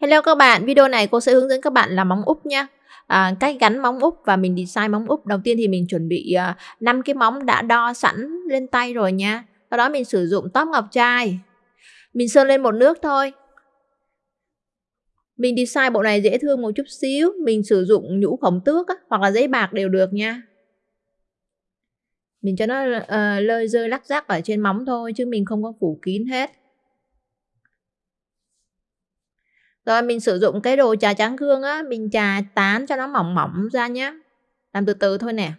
Hello các bạn, video này cô sẽ hướng dẫn các bạn làm móng úp nha. À, cách gắn móng úp và mình design móng úp. Đầu tiên thì mình chuẩn bị à, uh, 5 cái móng đã đo sẵn lên tay rồi nha. Sau đó mình sử dụng tóp ngọc trai. Mình sơn lên một nước thôi. Mình design bộ này dễ thương một chút xíu. Mình sử dụng nhũ khổng tước á, hoặc là giấy bạc đều được nha. Mình cho nó uh, lơi rơi lắc rắc ở trên móng thôi chứ mình không có phủ kín hết. Rồi mình sử dụng cái đồ trà trắng gương á, mình trà tán cho nó mỏng mỏng ra nhé. Làm từ từ thôi nè.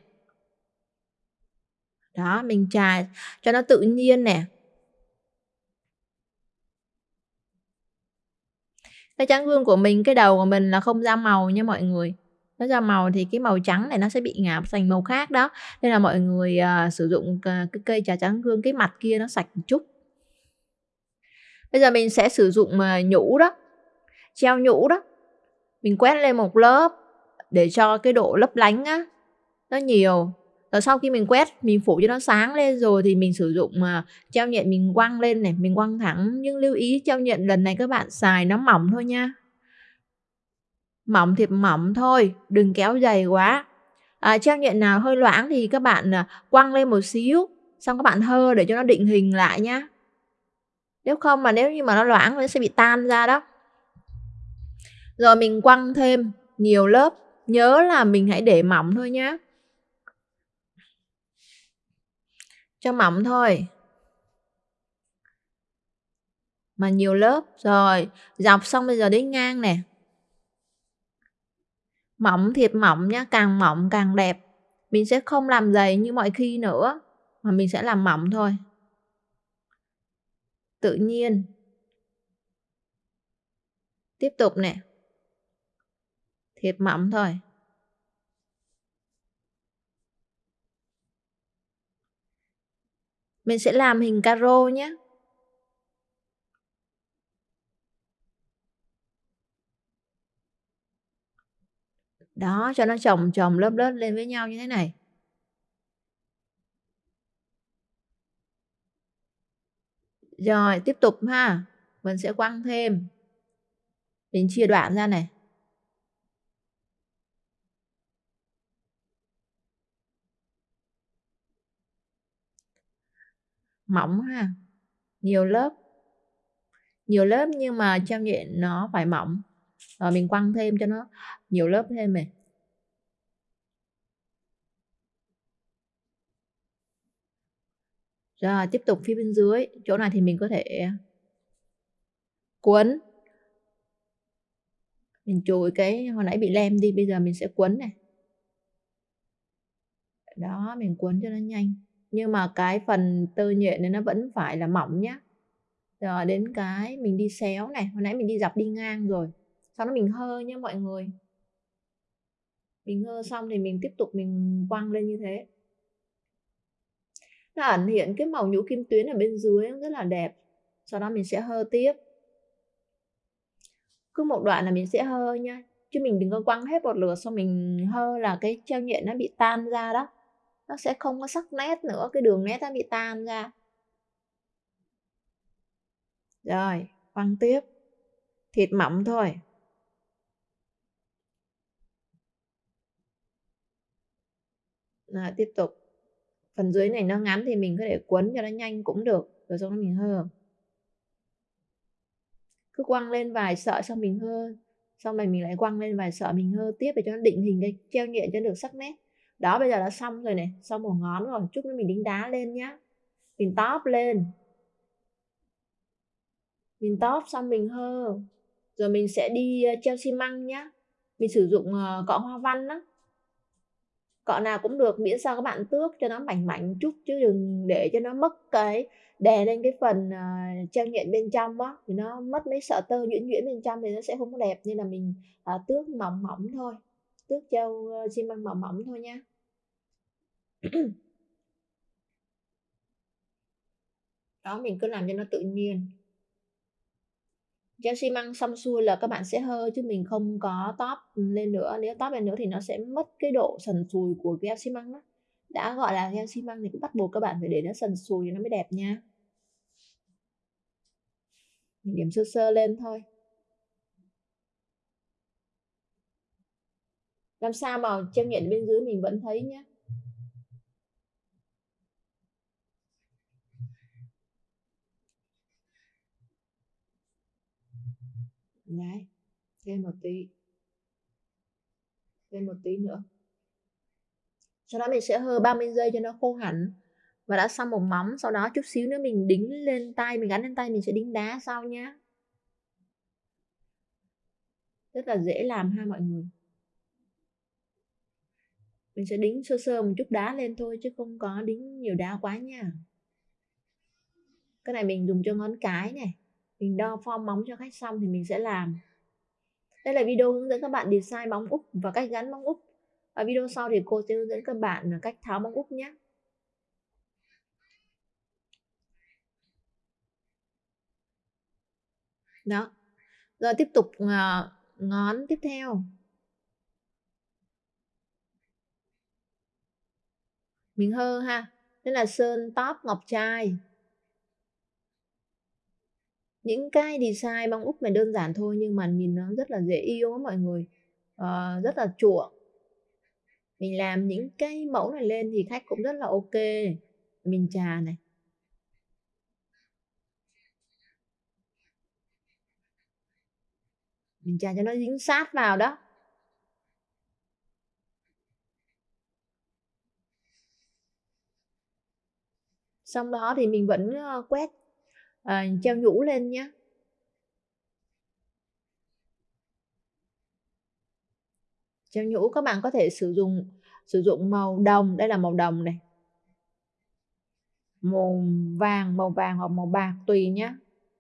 Đó, mình trà cho nó tự nhiên nè. Cái trắng gương của mình, cái đầu của mình là không ra màu nha mọi người. Nó ra màu thì cái màu trắng này nó sẽ bị ngả thành màu khác đó. Nên là mọi người uh, sử dụng uh, cái cây trà trắng gương cái mặt kia nó sạch một chút. Bây giờ mình sẽ sử dụng uh, nhũ đó treo nhũ đó. Mình quét lên một lớp để cho cái độ lấp lánh á nó nhiều. Rồi sau khi mình quét mình phủ cho nó sáng lên rồi thì mình sử dụng mà treo nhện mình quăng lên này mình quăng thẳng. Nhưng lưu ý treo nhện lần này các bạn xài nó mỏng thôi nha. Mỏng thì mỏng thôi đừng kéo dày quá. À, treo nhện nào hơi loãng thì các bạn à, quăng lên một xíu xong các bạn hơ để cho nó định hình lại nhá. Nếu không mà nếu như mà nó loãng nó sẽ bị tan ra đó rồi mình quăng thêm nhiều lớp. Nhớ là mình hãy để mỏng thôi nhé. Cho mỏng thôi. Mà nhiều lớp. Rồi, dọc xong bây giờ đến ngang nè. Mỏng thiệt mỏng nhá, càng mỏng càng đẹp. Mình sẽ không làm dày như mọi khi nữa. Mà mình sẽ làm mỏng thôi. Tự nhiên. Tiếp tục nè thiệt mỏng thôi. Mình sẽ làm hình caro nhé. Đó, cho nó chồng chồng lớp lớp lên với nhau như thế này. Rồi, tiếp tục ha. Mình sẽ quăng thêm. Mình chia đoạn ra này. Mỏng ha. Nhiều lớp. Nhiều lớp nhưng mà trong nhện nó phải mỏng. Rồi mình quăng thêm cho nó nhiều lớp thêm này. Rồi, tiếp tục phía bên dưới. Chỗ này thì mình có thể cuốn mình chùi cái, hồi nãy bị lem đi, bây giờ mình sẽ cuốn này. Đó, mình cuốn cho nó nhanh nhưng mà cái phần tơ nhện này nó vẫn phải là mỏng nhá. Rồi, đến cái mình đi xéo này, hồi nãy mình đi dọc đi ngang rồi, sau đó mình hơ nhá mọi người. Mình hơ xong thì mình tiếp tục mình quăng lên như thế. Nó ẩn hiện cái màu nhũ kim tuyến ở bên dưới rất là đẹp. Sau đó mình sẽ hơ tiếp. Cứ một đoạn là mình sẽ hơ nha chứ mình đừng có quăng hết một lượt xong mình hơ là cái treo nhện nó bị tan ra đó nó sẽ không có sắc nét nữa, cái đường nét nó bị tan ra. Rồi quăng tiếp. Thịt mỏng thôi. Rồi, tiếp tục. Phần dưới này nó ngắn thì mình có thể quấn cho nó nhanh cũng được, rồi sau đó mình hơ. Cứ quăng lên vài sợi xong mình hơ. Xong rồi mình lại quăng lên vài sợi mình hơ tiếp để cho nó định hình cái treo nhẹ cho được sắc nét đó bây giờ đã xong rồi này. Xong một ngón rồi. Chút nữa mình đính đá lên nhá. Mình top lên. Mình top xong mình hơ. Rồi mình sẽ đi ờ, treo xi măng nhá. Mình sử dụng ờ, cọ hoa văn đó cọ nào cũng được miễn sao các bạn tước cho nó mảnh mảnh chút chứ đừng để cho nó mất cái đè lên cái phần uh, treo nhện bên trong á. Thì nó mất mấy sợi tơ nhuyễn nhuyễn bên trong thì nó sẽ không có đẹp. Nên là mình uh, tước mỏng mỏng thôi. Tước treo uh, xi măng mỏng mỏng thôi nha đó, mình cứ làm cho nó tự nhiên. Cho xi măng xong xuôi là các bạn sẽ hơi, chứ mình không có top lên nữa. Nếu top lên nữa thì nó sẽ mất cái độ sần sùi của gel xi măng đó. Đã gọi là gel xi măng thì cũng bắt buộc các bạn phải để nó sần sùi thì nó mới đẹp nha. Mình điểm sơ sơ lên thôi. Làm sao mà treo nhện bên dưới mình vẫn thấy nhé Đấy, thêm một tí. Thêm một tí nữa. Sau đó mình sẽ hơ 30 giây cho nó khô hẳn. Và đã xong một móng, sau đó chút xíu nữa mình đính lên tay, mình gắn lên tay mình sẽ đính đá sau nhá. Rất là dễ làm ha mọi người. Mình sẽ đính sơ sơ một chút đá lên thôi chứ không có đính nhiều đá quá nha. Cái này mình dùng cho ngón cái này. Mình đo form móng cho khách xong thì mình sẽ làm. Đây là video hướng dẫn các bạn design móng úp và cách gắn móng úp. Ở video sau thì cô sẽ hướng dẫn các bạn cách tháo móng úp nhé. Đó. Rồi tiếp tục à, ngón tiếp theo. Mình hơ ha. Đây là sơn top ngọc trai. Những cái design bông úp này đơn giản thôi nhưng mà nhìn nó rất là dễ yêu á mọi người. Uh, rất là chuộng. Mình làm những cái mẫu này lên thì khách cũng rất là ok. Mình trà này. Mình trà cho nó dính sát vào đó. Xong đó thì mình vẫn ờ, quét à, treo nhũ lên nhé. Treo nhũ các bạn có thể sử dụng sử dụng màu đồng, đây là màu đồng này. Màu vàng, màu vàng hoặc màu bạc tùy nhé.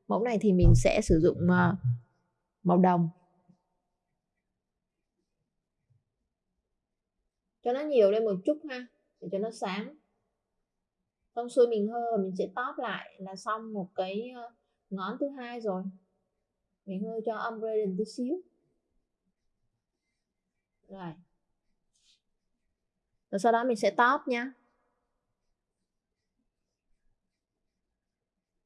Mẫu này thì mình sẽ sử dụng ờ, màu đồng. Cho nó nhiều lên một chút ha, để cho nó sáng xong xuôi mình hơ và mình sẽ tóp lại là xong một cái ngón thứ hai rồi. Mình hơ cho âm lên tí xíu. Rồi. Rồi sau đó mình sẽ tóp nha.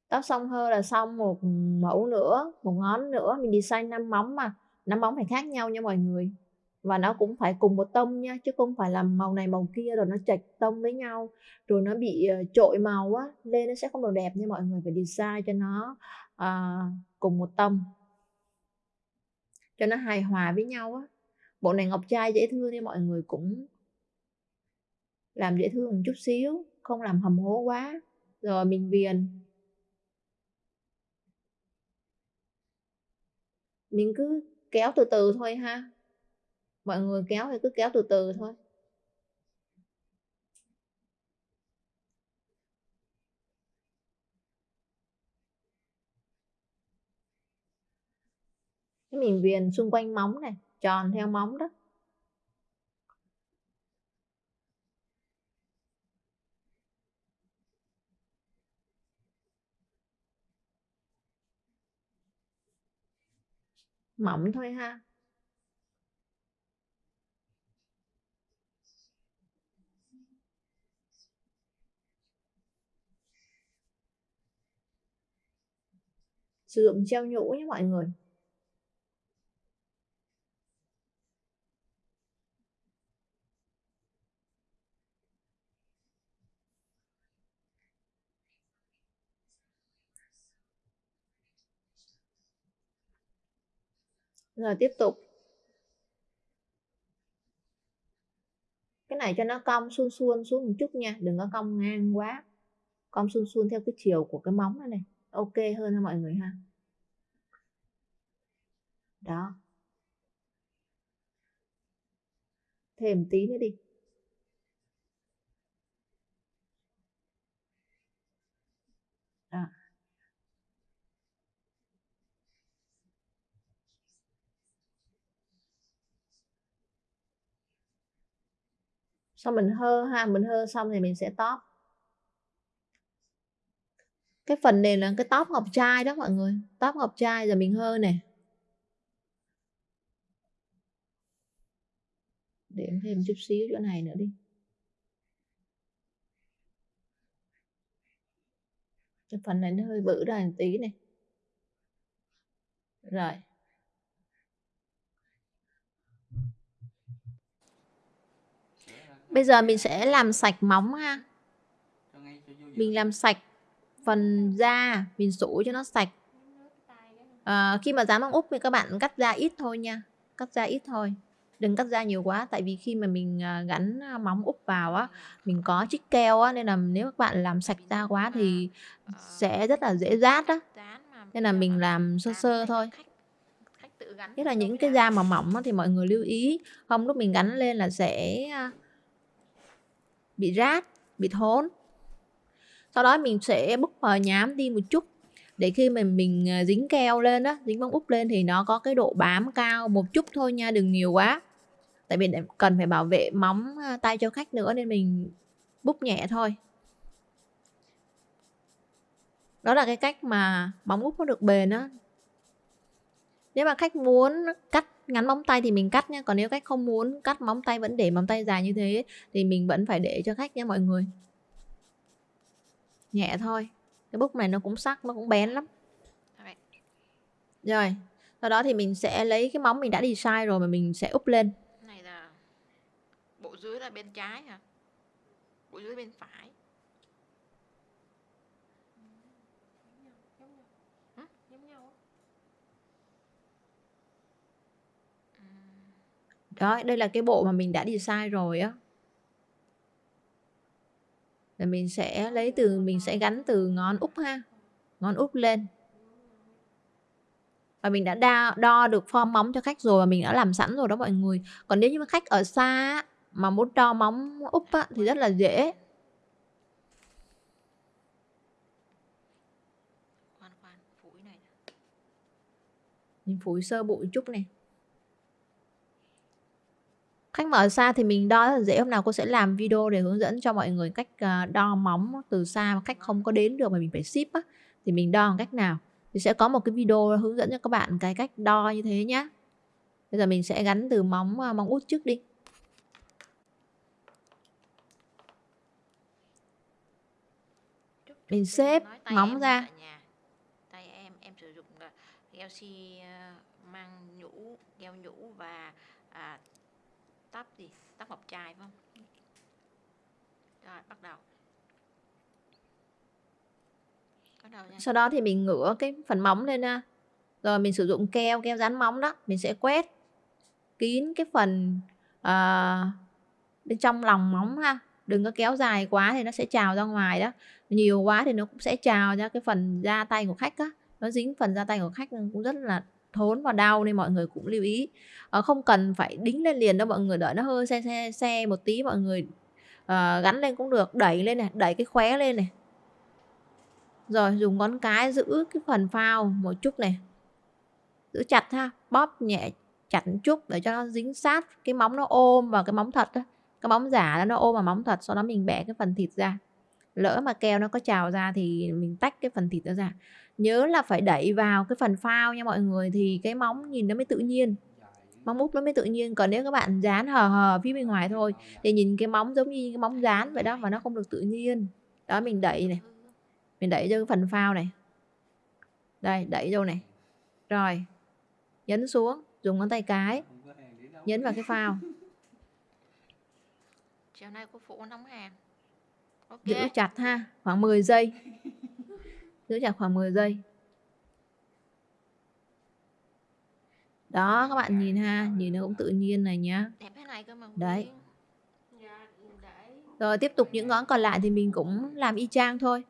Tóp xong hơ là xong một mẫu nữa, một ngón nữa. Mình design năm móng mà. Năm móng phải khác nhau nha mọi người và nó cũng phải cùng một tông nha chứ không phải là màu này màu kia rồi nó chạch tông với nhau. Rồi nó bị ờ, trội màu á lên nó sẽ không được đẹp nha mọi người phải design cho nó uh, cùng một tông. Cho nó hài hòa với nhau á. Bộ này ngọc trai dễ thương nên mọi người cũng làm dễ thương một chút xíu không làm hầm hố quá. Rồi mình viền. Mình cứ kéo từ từ thôi ha mọi người kéo thì cứ kéo từ từ thôi. Cái mình viền xung quanh móng này, tròn theo móng đó. Mỏng thôi ha. Sử dụng treo nhũ nhé mọi người. Rồi, tiếp tục. Cái này cho nó cong xuôn xuôn xuống một chút nha, đừng có cong ngang quá. Cong xuôn xuôn theo cái chiều của cái móng này này ok hơn cho mọi người ha. Đó. Thêm tí nữa đi. Đó. xong mình hơ ha, mình hơ xong thì mình sẽ top cái phần này là cái top ngọc trai đó mọi người. Top ngọc trai giờ mình hơ nè. Điểm thêm chút xíu chỗ này nữa đi. Cái phần này nó hơi bự ra một tí này rồi. Bây giờ mình sẽ làm sạch móng ha. Mình làm sạch phần da mình sủ cho nó sạch. À, khi mà dán bông úp thì các bạn cắt da ít thôi nha. Cắt da ít thôi. Đừng cắt da nhiều quá tại vì khi mà mình à, gắn à, móng úp vào á mình có chích keo á nên là nếu các bạn làm sạch da quá thì sẽ rất là dễ rát á. Nên là mình làm sơ sơ thôi. Nhất là những cái da mà mỏng thì mọi người lưu ý. Không lúc mình gắn lên là sẽ à, bị rát bị thốn sau đó mình sẽ bút mờ nhám đi một chút. Để khi mình mình dính keo lên đó dính bông úp lên thì nó có cái độ bám cao một chút thôi nha, đừng nhiều quá. Tại vì cần phải bảo vệ móng ờ, tay cho khách nữa nên mình bút nhẹ thôi. Đó là cái cách mà móng úp nó được bền á. Nếu mà khách muốn cắt ngắn móng tay thì mình cắt nha, còn nếu khách không muốn cắt móng tay vẫn để móng tay dài như thế thì mình vẫn phải để cho khách nha mọi người nhẹ thôi. Cái bút này nó cũng sắc nó cũng bén lắm. Rồi sau đó thì mình sẽ lấy cái móng mình đã đi sai rồi mà mình sẽ úp lên. Này là bộ dưới là bên trái hả? Bộ dưới bên phải. Đó đây là cái bộ mà mình đã đi sai rồi á là mình sẽ lấy từ mình sẽ gắn từ ngón út ha ngón út lên. Và mình đã đo, đo được form móng cho khách rồi và mình đã làm sẵn rồi đó mọi người. Còn nếu như mà khách ở xa mà muốn đo móng úp á, thì rất là dễ. Mình phủi sơ bụi chút này khách mà ở xa thì mình đo rất là dễ hôm nào cô sẽ làm video để hướng dẫn cho mọi người cách ờ, đo móng từ xa mà khách không có đến được mà mình phải ship á. Thì mình đo bằng cách nào? Thì sẽ có một cái video hướng dẫn cho các bạn cái cách đo như thế nhé bây giờ mình sẽ gắn từ móng ờ, móng út trước đi. Mình xếp móng ra. tay em em sử dụng xi ờ, mang nhũ keo nhũ và à, tóc gì tóc ngọc trai phải không? Rồi bắt đầu. Sau đó thì mình ngửa cái phần móng lên ha. Rồi mình sử dụng keo keo dán móng đó mình sẽ quét kín cái phần uh, bên trong lòng móng ha. Đừng có kéo dài quá thì nó sẽ trào ra ngoài đó. Nhiều quá thì nó cũng sẽ trào ra cái phần da tay của khách á. Nó dính phần da tay của khách cũng rất là thốn và đau nên mọi người cũng lưu ý. À, không cần phải đính lên liền đâu mọi người đợi nó hơi xe xe xe một tí mọi người à, gắn lên cũng được đẩy lên này đẩy cái khóe lên này. Rồi dùng ngón cái giữ cái phần phao một chút này. Giữ chặt ha bóp nhẹ chặt một chút để cho nó dính sát cái móng nó ôm vào cái móng thật đó. cái móng giả nó ôm vào móng thật sau đó mình bẻ cái phần thịt ra lỡ mà keo nó có trào ra thì mình tách cái phần thịt đó ra. Nhớ là phải đẩy vào cái phần phao nha mọi người, thì cái móng nhìn nó mới tự nhiên. Móng úp nó mới tự nhiên, còn nếu các bạn dán hờ hờ phía bên ngoài thôi thì nhìn cái móng giống như cái móng dán vậy đó mà nó không được tự nhiên. Đó, mình đẩy này, mình đẩy cho cái phần phao này. Đây, đẩy vô này. Rồi, nhấn xuống, dùng ngón tay cái, nhấn vào cái phao. Chiều nay cô phụ nóng hàng okay. giữ chặt ha khoảng 10 giây. Giữ chặt khoảng 10 giây. Đó các bạn nhìn ha nhìn nó cũng tự nhiên này nhá. Đấy. dạ, rồi tiếp tục những ngón còn lại thì mình cũng làm y chang thôi.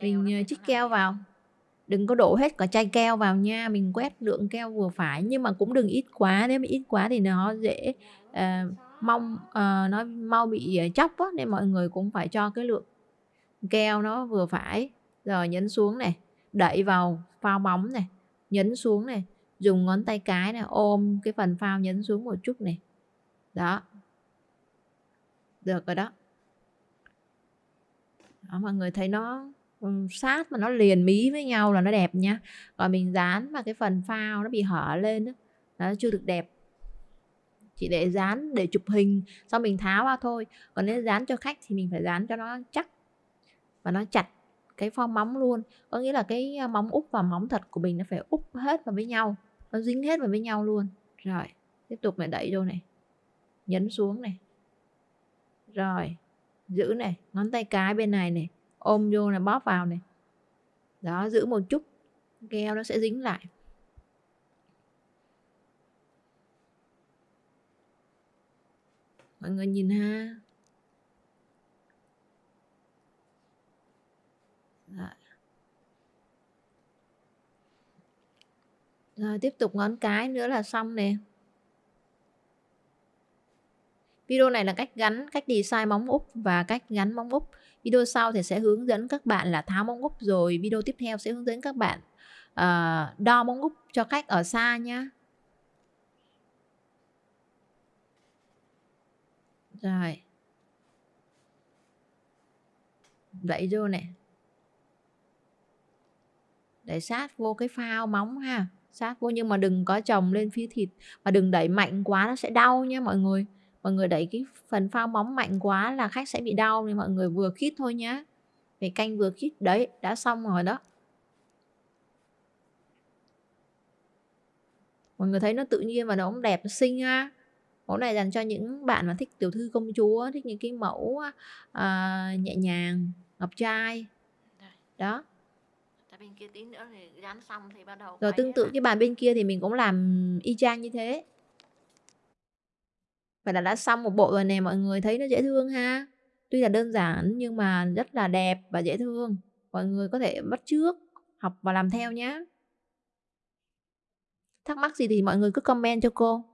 Mình ờ, chích keo vào. Đừng có đổ hết cả chai keo vào nha mình quét lượng keo vừa phải. Nhưng mà cũng đừng ít quá nếu mà ít quá thì nó dễ uh, mong ờ, uh, nó mau bị ờ, chóc á nên mọi người cũng phải cho cái lượng keo nó vừa phải. Rồi nhấn xuống này đẩy vào phao bóng này nhấn xuống này dùng ngón tay cái này ôm cái phần phao nhấn xuống một chút này. Đó. Được rồi đó. Đó mọi người thấy nó sát mà nó liền mí với nhau là nó đẹp nha. Còn mình dán mà cái phần phao nó bị hở lên đó, nó chưa được đẹp chỉ để dán để chụp hình sau mình tháo ra thôi còn nếu dán cho khách thì mình phải dán cho nó chắc và nó chặt cái form móng luôn có nghĩa là cái ờ, móng úp và móng thật của mình nó phải úp hết vào với nhau nó dính hết vào với nhau luôn rồi tiếp tục mình đẩy vô này nhấn xuống này Rồi, giữ này, ngón tay cái bên này này, ôm vô này, bóp vào này. Đó, giữ một chút, keo nó sẽ dính lại. Mọi người nhìn ha. Rồi. Rồi tiếp tục ngón cái nữa là xong nè. Video này là cách gắn, cách design móng úp và cách gắn móng úp. Video sau thì sẽ hướng dẫn các bạn là tháo móng úp rồi video tiếp theo sẽ hướng dẫn các bạn uh, đo móng úp cho khách ở xa nhá. Rồi. Đẩy vô nè. Đẩy sát vô cái phao móng ha. Sát vô nhưng mà đừng có chồng lên phía thịt và đừng đẩy mạnh quá nó sẽ đau nha mọi người. Mọi người đẩy cái phần phao móng mạnh quá là khách sẽ bị đau nên mọi người vừa khít thôi nhá. Về canh vừa khít, đấy, đã xong rồi đó. Mọi người thấy nó tự nhiên và nó cũng đẹp, nó xinh ha mẫu này dành cho những bạn mà thích tiểu thư công chúa thích những cái mẫu à, nhẹ nhàng ngọc trai đó bên kia tí nữa thì dán xong thì bắt đầu rồi tương tự cái bàn bên kia thì mình cũng làm y chang như thế Vậy là đã xong một bộ rồi nè mọi người thấy nó dễ thương ha. Tuy là đơn giản nhưng mà rất là đẹp và dễ thương. Mọi người có thể bắt trước, học và làm theo nhé. Thắc mắc gì thì mọi người cứ comment cho cô.